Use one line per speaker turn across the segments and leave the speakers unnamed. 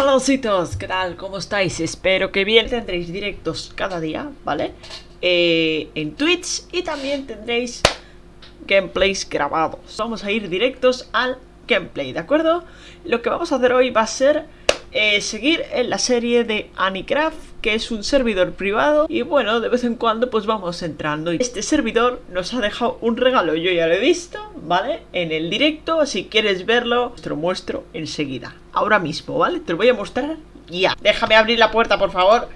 Hola ositos, ¿qué tal? ¿Cómo estáis? Espero que bien tendréis directos cada día, ¿vale? Eh, en Twitch y también tendréis gameplays grabados Vamos a ir directos al gameplay, ¿de acuerdo? Lo que vamos a hacer hoy va a ser eh, seguir en la serie de Anicraft, que es un servidor privado y bueno, de vez en cuando pues vamos entrando. Este servidor nos ha dejado un regalo, yo ya lo he visto, ¿vale? En el directo, si quieres verlo, te lo muestro enseguida, ahora mismo, ¿vale? Te lo voy a mostrar ya. Déjame abrir la puerta, por favor.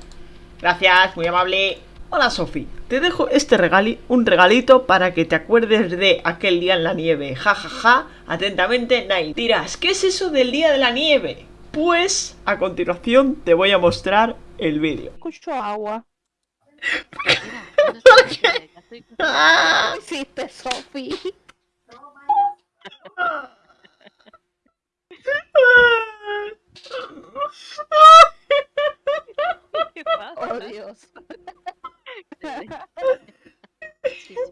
Gracias, muy amable. Hola Sofi, te dejo este regali, un regalito para que te acuerdes de aquel día en la nieve. Ja, ja, ja. Atentamente, Night. Dirás, ¿qué es eso del día de la nieve? Pues a continuación te voy a mostrar el vídeo.
Escucho agua.
¿Por qué?
¿Qué hiciste, Sofi?
¿Qué pasa?
Oh, Dios.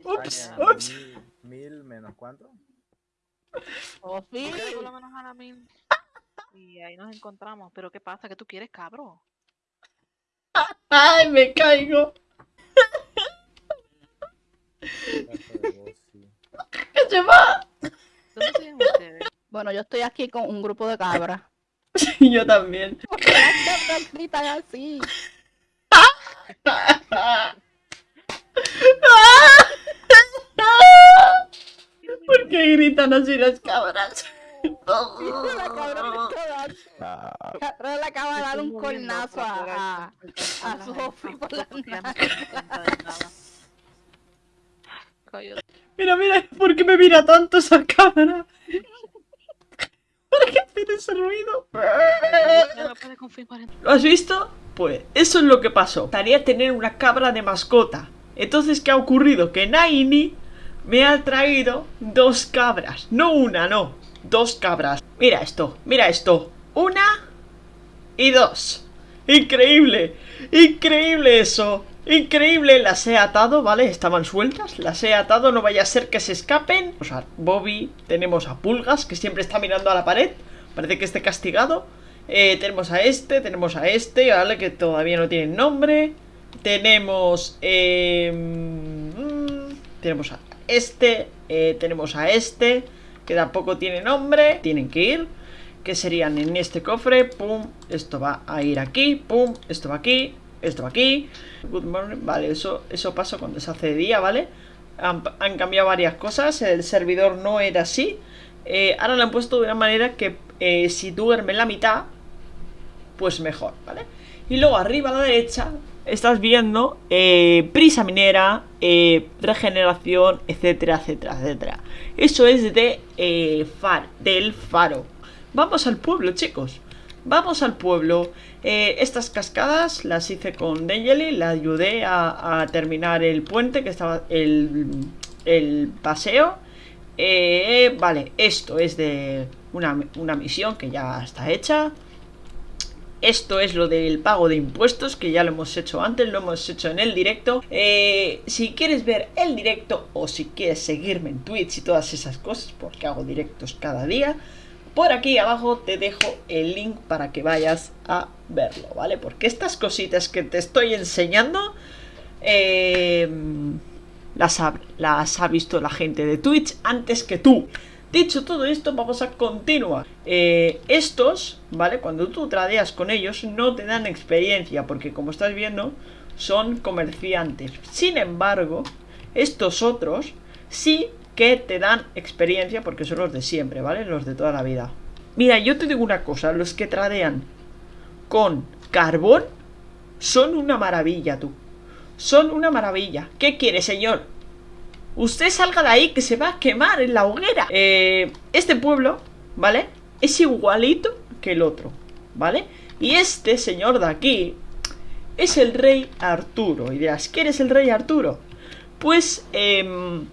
Ups, ups.
Mil, menos cuánto?
Sofi.
Por lo menos a la mil. Y ahí nos encontramos. Pero ¿qué pasa? ¿Qué tú quieres, cabro?
¡Ay, me caigo!
Sí.
¡Que se va!
¿Dónde siguen ustedes?
Bueno, yo estoy aquí con un grupo de cabras.
Y yo también.
¿Por qué las cabras gritan así?
¿Por qué gritan así las cabras?
La cabra le acaba de dar un cornazo a, a, a Sofi por la.
Mira, mira, ¿por qué me mira tanto esa cámara? ¿Por qué tiene ese ruido? ¿Lo has visto? Pues eso es lo que pasó. Estaría tener una cabra de mascota. Entonces, ¿qué ha ocurrido? Que Naini me ha traído dos cabras. No una, no. Dos cabras. Mira esto, mira esto. Una y dos. Increíble. Increíble eso. Increíble. Las he atado, ¿vale? Estaban sueltas. Las he atado. No vaya a ser que se escapen. Tenemos a Bobby. Tenemos a Pulgas, que siempre está mirando a la pared. Parece que esté castigado. Eh, tenemos a este, tenemos a este, ¿vale? Que todavía no tienen nombre. Tenemos... eh, mm, tenemos a este, eh, tenemos a este, que tampoco tiene nombre. Tienen que ir. Que serían en este cofre, pum, esto va a ir aquí, pum, esto va aquí, esto va aquí. Good morning, vale, eso, eso pasa cuando se hace de día, ¿vale? Han, cambiado varias cosas, el servidor no era así. Eh, ahora lo han puesto de una manera que eh, si duerme la mitad, pues mejor, ¿vale? Y luego arriba a la derecha estás viendo eh, prisa minera, eh, regeneración, etcétera, etcétera, etcétera. Eso es de eh, far, del faro. Vamos al pueblo, chicos. Vamos al pueblo. Eh, estas cascadas las hice con Dangeli, la ayudé a, a terminar el puente que estaba el, el paseo. Vale, esto es de una, una misión que ya está hecha. Esto es lo del pago de impuestos, que ya lo hemos hecho antes, lo hemos hecho en el directo. Eh, si quieres ver el directo o si quieres seguirme en Twitch y todas esas cosas, porque hago directos cada día, por aquí abajo te dejo el link para que vayas a verlo, ¿vale? Porque estas cositas que te estoy enseñando, eh, las, ha, las ha visto la gente de Twitch antes que tú. Dicho todo esto, vamos a continuar. Eh, estos, ¿vale? Cuando tú tradeas con ellos, no te dan experiencia, porque como estás viendo, son comerciantes. Sin embargo, estos otros sí que te dan experiencia, porque son los de siempre, ¿vale? Los de toda la vida. Mira, yo te digo una cosa, los que tradean con carbón son una maravilla, tú. Son una maravilla. ¿Qué quiere, señor? Usted salga de ahí que se va a quemar en la hoguera. Eh, este pueblo, ¿vale? Es igualito que el otro, ¿vale? Y este señor de aquí es el rey Arturo. Y dirás, ¿quién es el rey Arturo? Pues, em,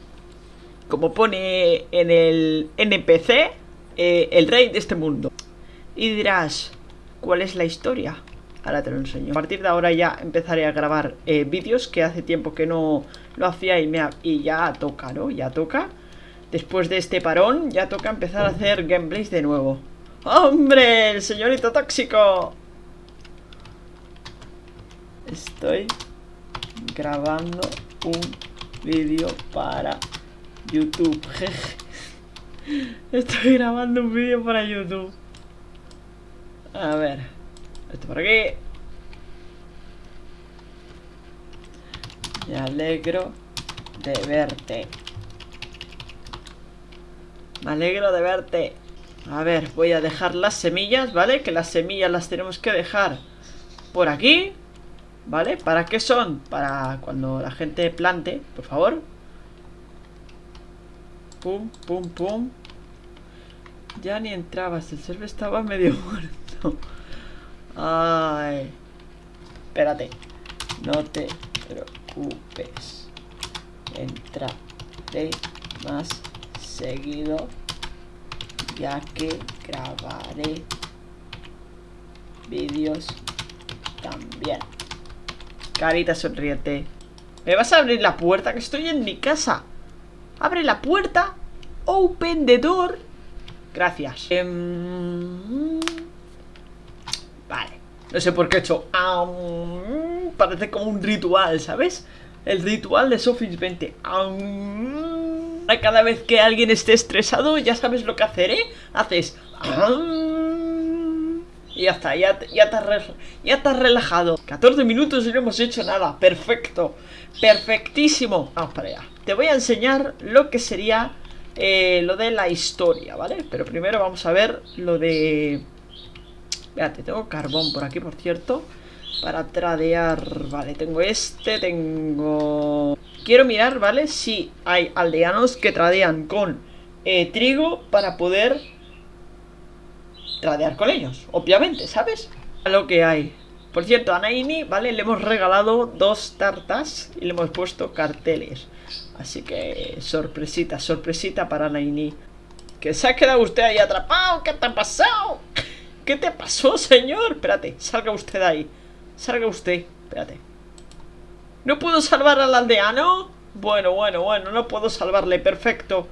como pone en el NPC, eh, el rey de este mundo. Y dirás, ¿cuál es la historia? Ahora te lo enseño. A partir de ahora ya empezaré a grabar eh, vídeos que hace tiempo que no lo hacía y, me y ya toca, ¿no? Ya toca. Después de este parón ya toca empezar a hacer gameplays de nuevo. ¡Hombre! ¡El señorito tóxico! Estoy grabando un vídeo para YouTube. Estoy grabando un vídeo para YouTube. A ver. Esto por aquí. Me alegro de verte. Me alegro de verte. A ver, voy a dejar las semillas, ¿vale? Que las semillas las tenemos que dejar por aquí. ¿Vale? ¿Para qué son? Para cuando la gente plante, por favor. Pum, pum, pum. Ya ni entrabas, el server estaba medio muerto. Ay. Espérate. No te preocupes. Entraré más seguido. Ya que grabaré vídeos también. Carita sonriente. ¿Me vas a abrir la puerta? Que estoy en mi casa. Abre la puerta. Open the door. Gracias. Em, vale. No sé por qué he hecho. Parece como un ritual, ¿sabes? El ritual de Sofis 20. Cada vez que alguien esté estresado, ya sabes lo que hacer, ¿eh? Haces. Y ya está, ya, ya, te has, ya relajado 14 minutos y no hemos hecho nada Perfecto, perfectísimo Vamos para allá Te voy a enseñar lo que sería eh, Lo de la historia, ¿vale? Pero primero vamos a ver lo de... Espérate, tengo carbón por aquí, por cierto Para tradear Vale, tengo este, tengo... Quiero mirar, ¿vale? Si hay aldeanos que tradean con eh, trigo Para poder tradear con ellos, obviamente, ¿sabes? Lo que hay. Por cierto, a Naini, ¿vale? Le hemos regalado dos tartas y le hemos puesto carteles. Así que sorpresita, sorpresita para Naini. Que se ha quedado usted ahí atrapado. ¿Qué te ha pasado? ¿Qué te pasó, señor? Espérate, salga usted ahí. Salga usted. Espérate. ¿No puedo salvar al aldeano? Bueno, bueno, bueno, no puedo salvarle. Perfecto.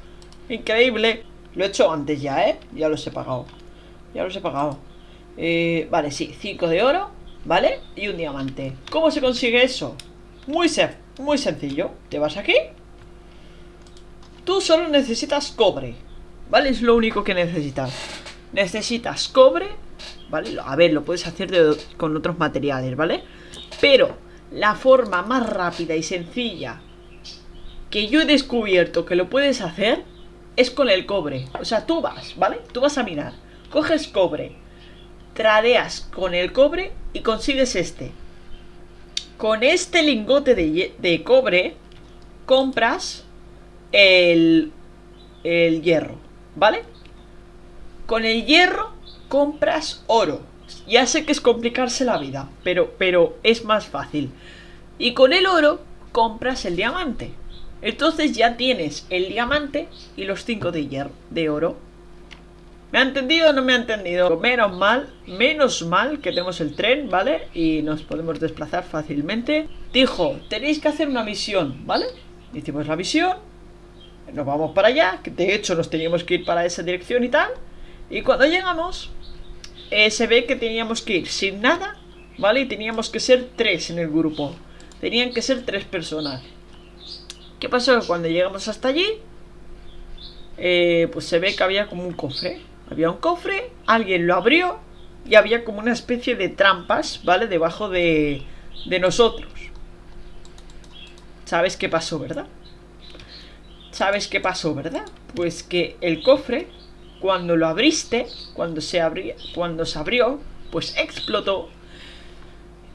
Increíble. Lo he hecho antes ya, ¿eh? Ya los he pagado. Ya los he pagado eh, Vale, sí, 5 de oro ¿Vale? Y un diamante ¿Cómo se consigue eso? Muy, muy sencillo Te vas aquí Tú solo necesitas cobre ¿Vale? Es lo único que necesitas Necesitas cobre ¿Vale? A ver, lo puedes hacer con otros materiales, ¿vale? Pero la forma más rápida y sencilla que yo he descubierto que lo puedes hacer es con el cobre. O sea, tú vas, ¿vale? Tú vas a mirar coges cobre, tradeas con el cobre y consigues este. Con este lingote de, cobre compras el, el hierro, ¿vale? Con el hierro compras oro. Ya sé que es complicarse la vida, pero, pero es más fácil. Y con el oro compras el diamante. Entonces ya tienes el diamante y los 5 de hierro, de oro. ¿Me ha entendido o no me ha entendido? Menos mal, menos mal que tenemos el tren, ¿vale? Y nos podemos desplazar fácilmente Dijo, tenéis que hacer una misión, ¿vale? Hicimos la misión Nos vamos para allá Que de hecho nos teníamos que ir para esa dirección y tal Y cuando llegamos eh, Se ve que teníamos que ir sin nada ¿Vale? Y teníamos que ser tres en el grupo Tenían que ser tres personas ¿Qué pasó? Cuando llegamos hasta allí eh, Pues se ve que había como un cofre había un cofre, alguien lo abrió y había como una especie de trampas, ¿vale? Debajo de, de nosotros. ¿Sabes qué pasó, verdad? ¿Sabes qué pasó, verdad? Pues que el cofre, cuando lo abriste, cuando se, abrió, cuando se abrió, pues explotó.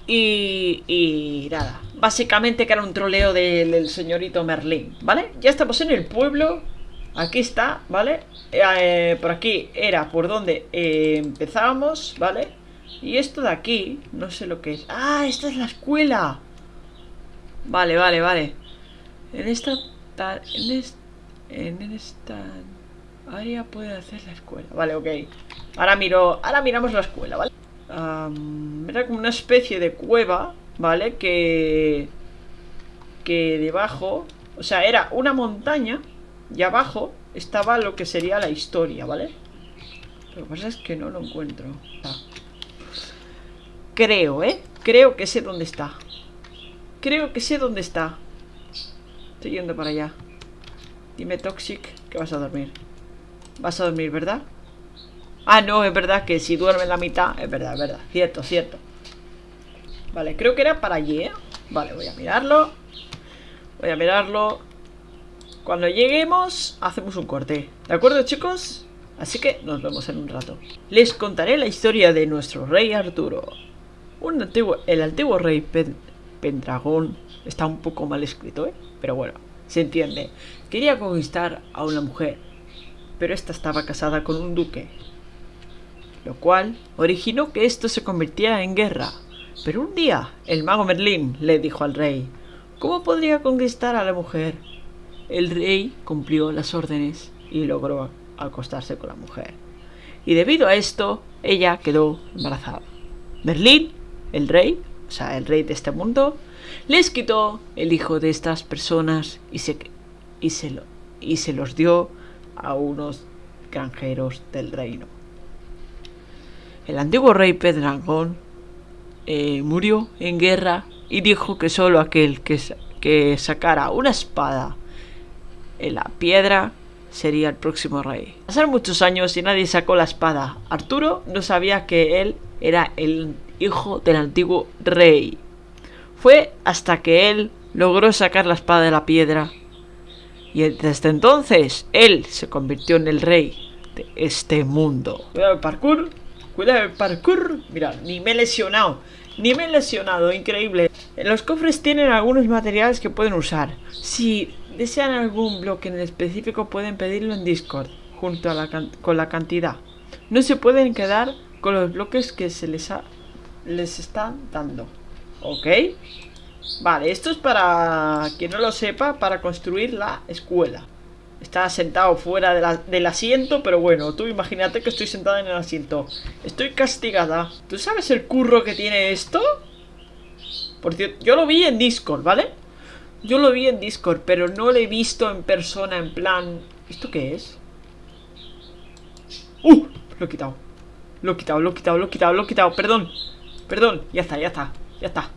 Y, y nada, básicamente que era un troleo del señorito Merlín, ¿vale? Ya estamos en el pueblo, Aquí está, ¿vale? Eh, por aquí era por donde eh, empezábamos, ¿vale? Y esto de aquí, no sé lo que es ¡Ah! Esta es la escuela Vale, vale, vale En esta... En, esta área puede hacer la escuela Vale, ok Ahora miro... Ahora miramos la escuela, ¿vale? era como una especie de cueva ¿Vale? Que... Que debajo... O sea, era una montaña y abajo estaba lo que sería la historia, ¿vale? Lo que pasa es que no lo encuentro. Ah. Creo, ¿eh? Creo que sé dónde está. Creo que sé dónde está. Estoy yendo para allá. Dime, Toxic, que vas a dormir. Vas a dormir, ¿verdad? Ah, no, es verdad que si duerme la mitad, es verdad, es verdad. Cierto, cierto. Vale, creo que era para allí, ¿eh? Vale, voy a mirarlo. Voy a mirarlo. Cuando lleguemos, hacemos un corte. ¿De acuerdo, chicos? Así que nos vemos en un rato. Les contaré la historia de nuestro rey Arturo. El antiguo rey Pendragón está un poco mal escrito, ¿eh? Pero bueno, se entiende. Quería conquistar a una mujer, pero esta estaba casada con un duque. Lo cual originó que esto se convirtiera en guerra. Pero un día, el mago Merlín le dijo al rey, ¿cómo podría conquistar a la mujer? El rey cumplió las órdenes y logró acostarse con la mujer. Y debido a esto, ella quedó embarazada. Merlín, el rey, o sea, el rey de este mundo, les quitó el hijo de estas personas y se, y se, lo, y se los dio a unos granjeros del reino. El antiguo rey Pedrangón eh, murió en guerra y dijo que solo aquel que, que sacara una espada en la piedra sería el próximo rey. Pasaron muchos años y nadie sacó la espada. Arturo no sabía que él era el hijo del antiguo rey. Fue hasta que él logró sacar la espada de la piedra. Y desde entonces él se convirtió en el rey de este mundo. Cuidado el parkour. Cuidado el parkour. Mira, ni me he lesionado. Ni me he lesionado. Increíble. Los cofres tienen algunos materiales que pueden usar. Si desean algún bloque en específico pueden pedirlo en Discord. Junto a la con la cantidad. No se pueden quedar con los bloques que se les, ha les están dando. ¿Ok? Vale, esto es para quien no lo sepa, para construir la escuela. Está sentado fuera del asiento, pero bueno, tú imagínate que estoy sentada en el asiento. Estoy castigada. ¿Tú sabes el curro que tiene esto? Por cierto, yo lo vi en Discord, ¿vale? Yo lo vi en Discord, pero no lo he visto en persona, en plan... ¿Esto qué es? ¡Uh! Lo he quitado. Lo he quitado, lo he quitado, lo he quitado, lo he quitado. Perdón. Perdón. Ya está, ya está. Ya está.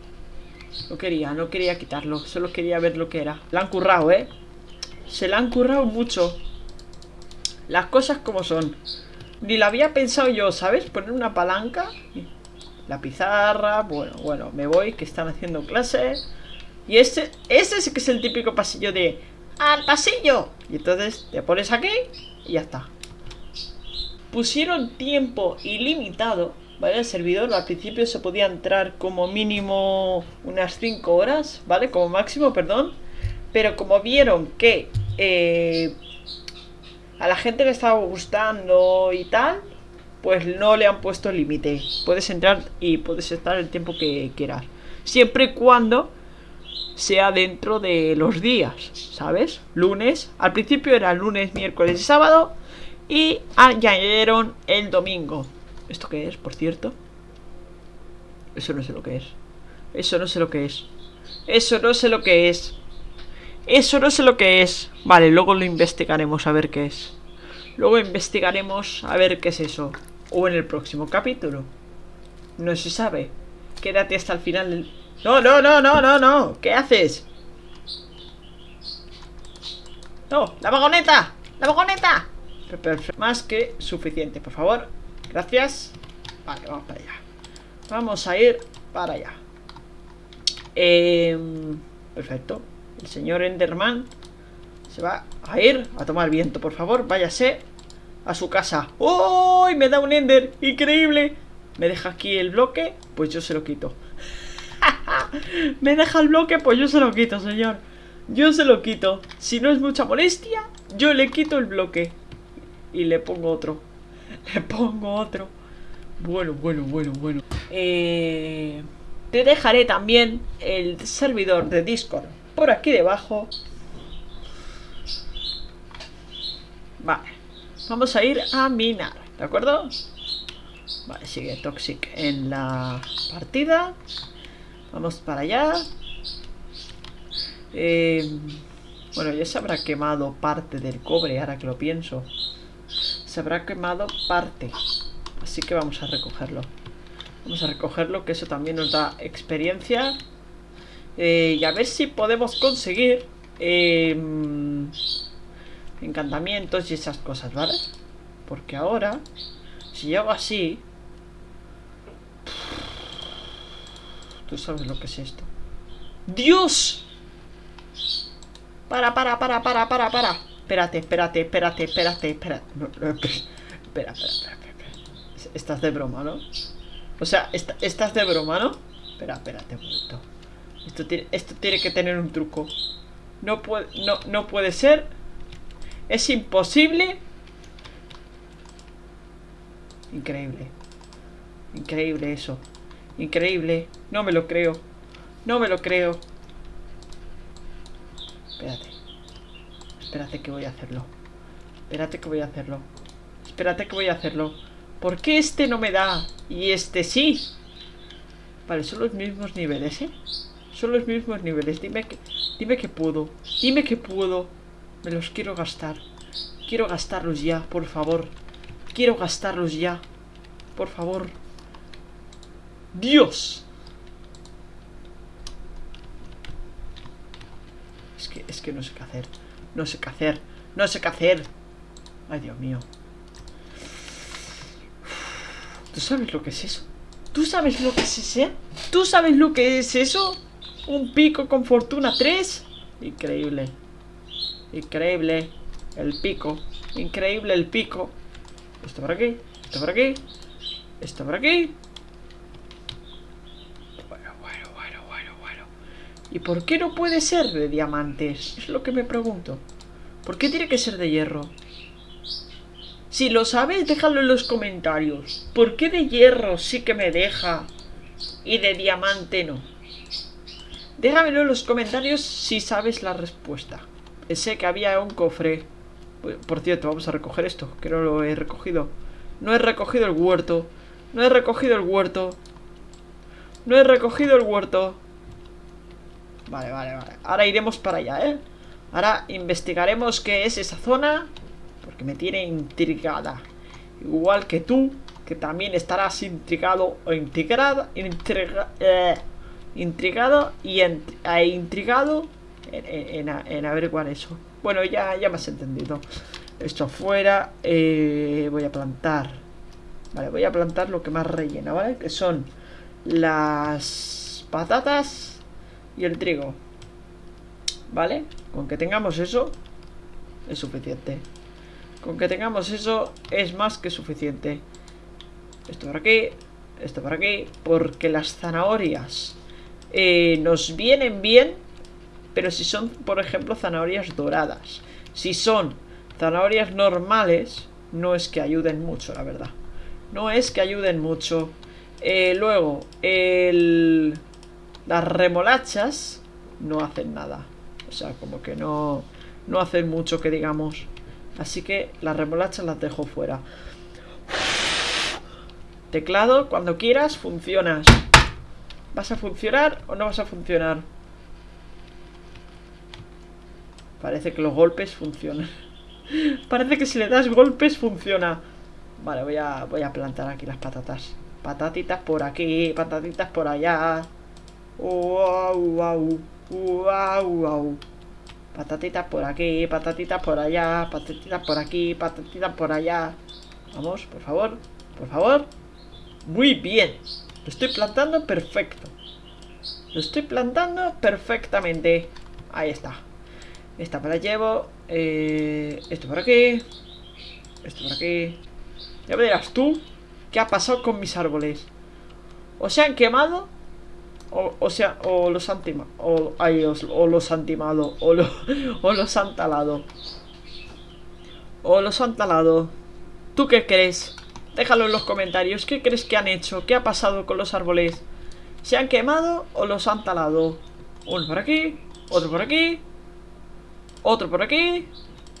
No quería, no quería quitarlo. Solo quería ver lo que era. La han currado, ¿eh? Se la han currado mucho. Las cosas como son. Ni la había pensado yo, ¿sabes? Poner una palanca. La pizarra. Bueno, bueno, me voy, que están haciendo clases. Y este, este que es el típico pasillo de... ¡Al pasillo! Y entonces te pones aquí y ya está. Pusieron tiempo ilimitado ¿vale? El servidor al principio se podía entrar como mínimo unas 5 horas, ¿vale? Como máximo, perdón. Pero como vieron que eh, a la gente le estaba gustando y tal, pues no le han puesto límite. Puedes entrar y puedes estar el tiempo que quieras. Siempre y cuando sea dentro de los días, ¿sabes? Lunes, al principio era lunes, miércoles y sábado. Y añadieron el domingo. ¿Esto qué es, por cierto? Eso no sé lo que es. Eso no sé lo que es. Eso no sé lo que es. Eso no sé lo que es. Vale, luego lo investigaremos a ver qué es. Luego investigaremos a ver qué es eso. O en el próximo capítulo. No se sabe. Quédate hasta el final del... No, no, no, no, no, no. ¿Qué haces? No, la vagoneta. La vagoneta. Más que suficiente, por favor. Gracias. Vale, vamos para allá. Vamos a ir para allá. Em, perfecto. El señor Enderman se va a ir a tomar viento, por favor. Váyase a su casa. ¡Oh! Me da un Ender. Increíble. ¿Me deja aquí el bloque? Pues yo se lo quito. ¿Me deja el bloque? Pues yo se lo quito, señor. Yo se lo quito. Si no es mucha molestia, yo le quito el bloque. Y le pongo otro. Le pongo otro. Bueno, bueno, bueno, bueno. Eh, te dejaré también el servidor de Discord por aquí debajo. Vale. Vamos a ir a minar, ¿de acuerdo? Vale, sigue Toxic en la partida. Vamos para allá. Eh, bueno, ya se habrá quemado parte del cobre ahora que lo pienso. Se habrá quemado parte. Así que vamos a recogerlo. Vamos a recogerlo, que eso también nos da experiencia. Eh, y a ver si podemos conseguir em, encantamientos y esas cosas, ¿vale? Porque ahora, si yo hago así... Tú sabes lo que es esto. ¡Dios! Para, para, para, para, para, para. Espérate, espérate, espérate, espérate, espérate. Espera, espera, espera. Estás de broma, ¿no? O sea, estás de broma, ¿no? Espera, espérate un momento. Esto tiene, esto tiene que tener un truco. No puede, no, no puede ser. Es imposible. Increíble. Increíble eso. Increíble. No me lo creo. No me lo creo. Espérate. Espérate que voy a hacerlo. Espérate que voy a hacerlo. Espérate que voy a hacerlo. ¿Por qué este no me da? Y este sí. Vale, son los mismos niveles, ¿eh? Son los mismos niveles. Dime que, dime que puedo. Dime que puedo. Me los quiero gastar. Quiero gastarlos ya, por favor. Quiero gastarlos ya. Por favor. Dios. Es que, es que no sé qué hacer. No sé qué hacer. No sé qué hacer. Ay, Dios mío. ¿Tú sabes lo que es eso? ¿Tú sabes lo que es ese? ¿Tú sabes lo que es eso? Un pico con fortuna 3. Increíble. Increíble. El pico. Increíble el pico. Esto por aquí. Esto por aquí. Esto por aquí. Bueno, bueno, bueno, bueno, bueno. ¿Y por qué no puede ser de diamantes? Es lo que me pregunto. ¿Por qué tiene que ser de hierro? Si lo sabes, déjalo en los comentarios. ¿Por qué de hierro sí que me deja y de diamante no? Déjamelo en los comentarios si sabes la respuesta. Pensé que había un cofre. Por cierto, vamos a recoger esto, que no lo he recogido. No he recogido el huerto. No he recogido el huerto. No he recogido el huerto. Vale, vale, vale. Ahora iremos para allá, ¿eh? Ahora investigaremos qué es esa zona. Porque me tiene intrigada. Igual que tú, que también estarás intrigado o intrigada. Intriga, eh, intrigado y ent- e intrigado en, en, en- averiguar eso. Bueno, ya, ya me has entendido. Esto fuera. eh, voy a plantar. Vale, voy a plantar lo que más rellena, ¿vale? Que son las patatas y el trigo. ¿Vale? Con que tengamos eso es suficiente. Con que tengamos eso es más que suficiente. Esto por aquí, esto por aquí, porque las zanahorias eh, nos vienen bien, pero si son, por ejemplo, zanahorias doradas. Si son zanahorias normales, no es que ayuden mucho, la verdad. No es que ayuden mucho. Eh, luego, el... las remolachas no hacen nada. O sea, como que no, no hacen mucho que digamos. Así que las remolachas las dejo fuera. Teclado, cuando quieras, funcionas. ¿Vas a funcionar o no vas a funcionar? Parece que los golpes funcionan. Parece que si le das golpes funciona. Vale, voy a, voy a plantar aquí las patatas. Patatitas por aquí, patatitas por allá. Wow, wow, wow, wow. Patatitas por aquí, patatitas por allá, patatitas por aquí, patatitas por allá. Vamos, por favor, por favor. Muy bien. Lo estoy plantando perfecto. Lo estoy plantando perfectamente. Ahí está. Esta me la llevo. Eh, esto por aquí. Esto por aquí. Ya me dirás tú qué ha pasado con mis árboles. O se han quemado. O, o sea, o los han timado. O, ay, o los han timado. O, o los han talado. O los han talado. ¿Tú qué crees? Déjalo en los comentarios. ¿Qué crees que han hecho? ¿Qué ha pasado con los árboles? ¿Se han quemado o los han talado? Uno por aquí, otro por aquí, otro por aquí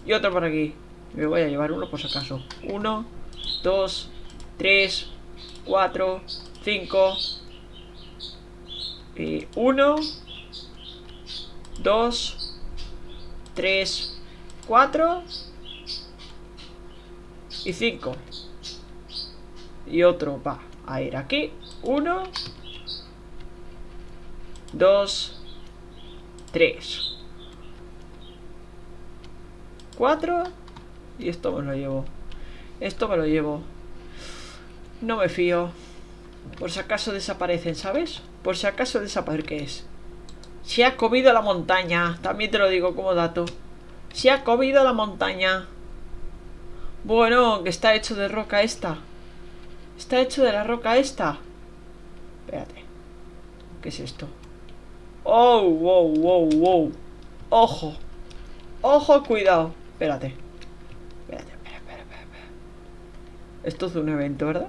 y otro por aquí. Me voy a llevar uno por si acaso. Uno, dos, tres, cuatro, cinco. Y uno, dos, tres, cuatro. Y cinco. Y otro va a ir aquí. Uno. Dos. Tres. Cuatro. Y esto me lo llevo. Esto me lo llevo. No me fío. Por si acaso desaparecen, ¿sabes? Por si acaso desaparecen. ¿Qué es? Se ha comido la montaña. También te lo digo como dato. Se ha comido la montaña. Bueno, que está hecho de roca esta. Está hecho de la roca esta. Espérate. ¿Qué es esto? Oh, wow, wow, wow. Ojo. Ojo, cuidado. Espérate. Espérate, espera, espera, espera. Esto es un evento, ¿verdad?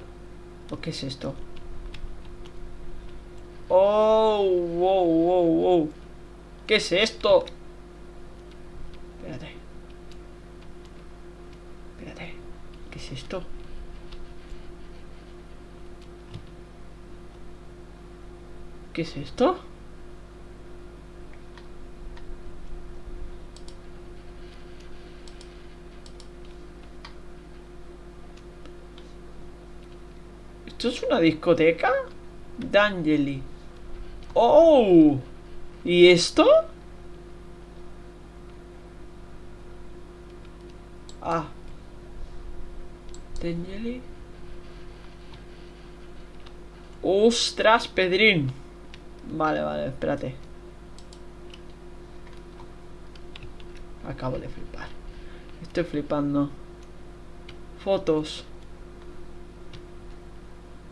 ¿O qué es esto? Oh, wow, wow, wow. ¿Qué es esto? Espérate. Espérate. ¿Qué es esto? ¿Qué es esto? ¿Esto es una discoteca? D'Angeli. ¡Oh! ¿Y esto? Ah. D'Angeli. ¡Ostras, Pedrín! Vale, vale, espérate. Acabo de flipar. Estoy flipando. Fotos.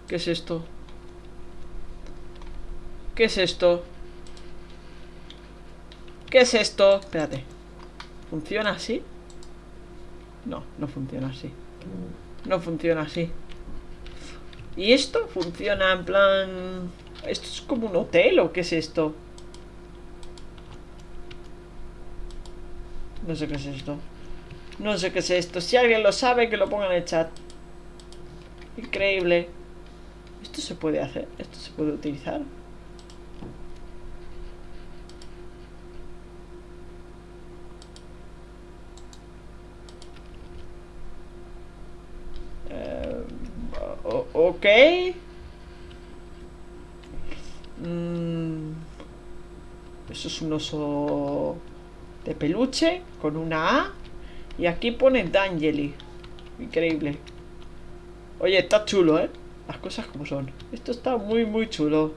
¿Qué es esto? ¿Qué es esto? ¿Qué es esto? Espérate. ¿Funciona así? No, no funciona así. No funciona así. ¿Y esto? Funciona en plan... ¿Esto es como un hotel o qué es esto? No sé qué es esto. No sé qué es esto. Si alguien lo sabe, que lo ponga en el chat. Increíble. Esto se puede hacer. Esto se puede utilizar. Eh, o- ok. Mm, eso es un oso de peluche con una A. Y aquí pone D'Angeli. Increíble. Oye, está chulo, ¿eh? Las cosas como son. Esto está muy, muy chulo.